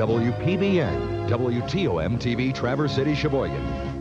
WPBN, WTOM TV, Traverse City, Sheboygan.